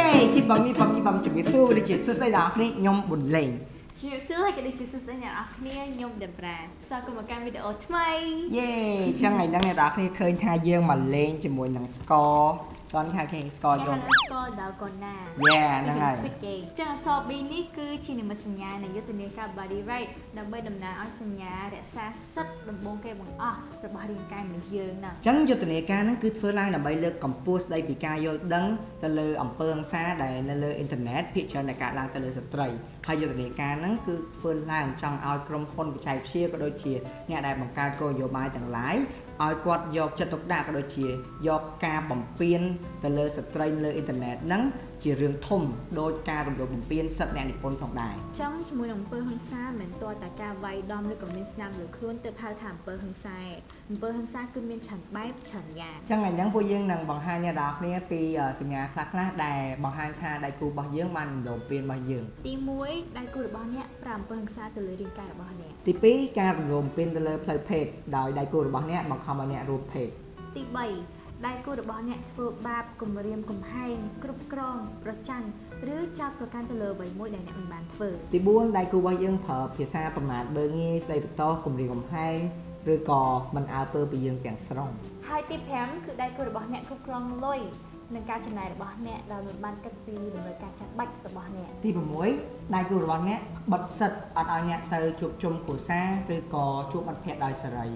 ខ្ញុំជំរាបសួរដូចជាសួស្តីដល់អ្នកគ្នាខ្ញុំប៊ុនលេងជំរាបសួរហើយក៏ដូចជាសួស្តីអ្នកនរគ្នាខ្ញុំដេប្រាស្វាគមន៍មកកាន់វីដេអូថ្មីយេអញ្ចឹងថ្ងៃហ្នឹងអ្នកនរគ្នាឃើញថាយើងមកលេងជាមួយនឹងស្ករ សនថាគេស្ករគេយហៅំថាស្គាល់ដល់កូនណា Yeah ហ្នឹងហើយ Squid Game ចឹងអក្សរ B នេះគឺជានិមិត្តសញ្ញានៃយុទ្ធនាការ Body Right ដើម្បីតំណាងឲ្យសញ្ញារក្សាសិទ្ធិដំបូងគេបង្អស់របស់រាងកាយមនុស្សយើងហ្នឹងអញ្ចឹងយុទ្ធនាការហ្នឹងគឺធ្វើឡើងដើម្បីលើកកម្ពស់ស្ដីពីការយល់ដឹងទៅលើអំពើហិង្សាដែលនៅលើអ៊ីនធឺណិតភាគច្រើនតែកើតឡើងទៅលើស្ត្រីហើយយុទ្ធនាការហ្នឹងគឺធ្វើឡើងចង់ឲ្យក្រុមហ៊ុនបច្ចេកវិទ្យាក៏ដូចជាអ្នកដែលបង្កើតគោលនយោបាយទាំងឡាយ ឲ្យគាត់យកចិត្តទុកដាក់ក៏ដូចជាយកការបំពេញទៅលើស្ត្រីលើអ៊ីនធឺណិតហ្នឹងជារឿងធំដោយការរំលោភបំពានសិទ្ធិអ្នកនិពន្ធផងដែរចឹងជាមួយនឹងអំពើហិង្សាមិនមែនទាល់តែការវាយដំឬក៏មានស្នាមលើខ្លួនទើបហៅថាអំពើហិង្សាទេអំពើហិង្សាគឺមានច្រើនបែបច្រើនយ៉ាងចឹងថ្ងៃហ្នឹងពួកយើងនឹងបង្ហាញអ្នកនរគ្នាពីអឺសញ្ញាខ្លះខ្លះៗដែលបង្ហាញថាដៃគូរបស់យើងបានរំលោភពៀនរបស់យើងទី1ដៃគូរបស់អ្នកប្រើអំពើហិង្សាទៅលើរាងកាយរបស់អ្នកទី2ការរំលោភពៀនទៅលើផ្លូវភេទដោយដៃគូរបស់អ្នកបង្ខំឲ្យអ្នករួមភេទទី3ដៃគូរបស់អ្នកធ្វើបាបគំរាមកំហែងគ្រប់គ្រងប្រច័ណ្ឌឬចោទប្រកាន់ទៅលើអ្វីមួយដែលអ្នកមិនបានធ្វើទី4ដៃគូរបស់យើងប្រើភាសាប្រមាថបើងាយស្ដីបន្តោសគំរាមកំហែងឬក៏មិនអើពើពីយើងទាំងស្រុងហើយទី5គឺដៃគូរបស់អ្នកគ្រប់គ្រងលុយនិងការចំណាយរបស់អ្នកដោយមិនបានគិតពីតម្រូវការចាំបាច់របស់អ្នកទី6ដៃគូរបស់អ្នកបិទសិទ្ធអត់ឲ្យអ្នកទៅជួបជុំគ្រួសារឬក៏ជួបមិត្តភ័ក្តិដោយសេរី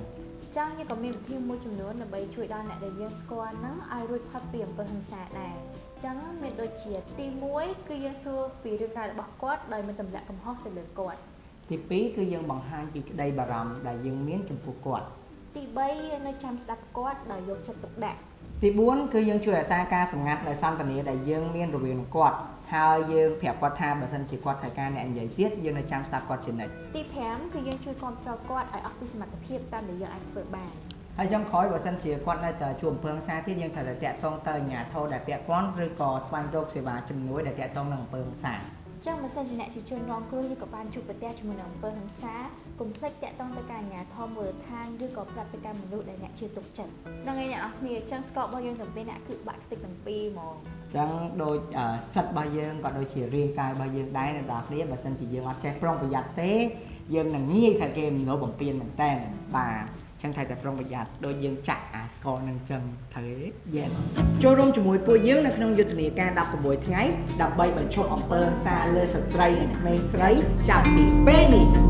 ចឹងយើងក៏មានវិធីមួយចំនួនដើម្បីជួយដល់អ្នកដែលយើងស្គាល់ហ្នឹងឲ្យរួចផុតពីអំពើហិង្សាដែរចឹងមានដូចជាទី1គឺយើងសួរពីរឿងរ៉ាវរបស់គាត់ដោយមិនទម្លាក់កំហុសទៅលើគាត់ទី2គឺយើងបង្ហាញពីក្តីបារម្ភដែលយើងមានចំពោះគាត់ទី3យើងនៅចាំស្ដាប់គាត់ដោយយកចិត្តទុកដាក់ទី4គឺយើងជួយរក្សាការសម្ងាត់នៅសន្តានាដែលយើងមានរវាងនឹងគាត់ ហើយយើងប្រាប់គាត់ថាបើសិនជាគាត់ត្រូវការអ្នកនិយាយទៀតយើងនៅចាំស្ដាប់គាត់ជានិច្ចទី5គឺយើងជួយគ្រប់គ្រងគាត់ឲ្យអស់ពីសមត្ថភាពតាមដែលយើងអាចធ្វើបានហើយចុងក្រោយបើសិនជាគាត់នៅតែជួបអំពើហិង្សាទៀតយើងត្រូវតែតាក់ទងទៅអាជ្ញាធរដែលពាក់ព័ន្ធឬក៏ស្វែងរកសេវាជំនួយដែលតាក់ទងនឹងអំពើហិង្សាចឹងបើសិនជាអ្នកជាជនរងគ្រោះឬក៏បានជួបប្រទះជាមួយនឹងអំពើហិង្សាកុំភ្លេចតាក់ទងទៅកាន់អាជ្ញាធរមូលដ្ឋានឬក៏ប្រាប់ទៅកាន់មនុស្សដែលអ្នកជឿទុកចិត្តហ្នឹងហើយអ្នកនរគ្នាចឹងស្កបរបស់យើងទាំងពីរអ្នកគឺបាក់ខ្ទេចទាំងពីរហ្មងអញ្ចឹងដូចអឺសិទ្ធិរបស់យើងក៏ដូចជារាងកាយរបស់យើងដែរអ្នកនរគ្នាបើសិនជាយើងអត់ចេះប្រុងប្រយ័ត្នទេយើងនឹងងាយថាគេរំលោភបំពានមែនតើបាទអញ្ចឹងត្រូវតែប្រុងប្រយ័ត្នដូចយើងចាក់អាស្ករនឹងអញ្ចឹងត្រូវទេ Yes ចូលរួមជាមួយពួកយើងនៅក្នុងយុទ្ធនាការ16ថ្ងៃដើម្បីបញ្ឈប់អំពើហិង្សាលើស្ត្រីនិងក្មេងស្រីចាប់ពីពេលនេះ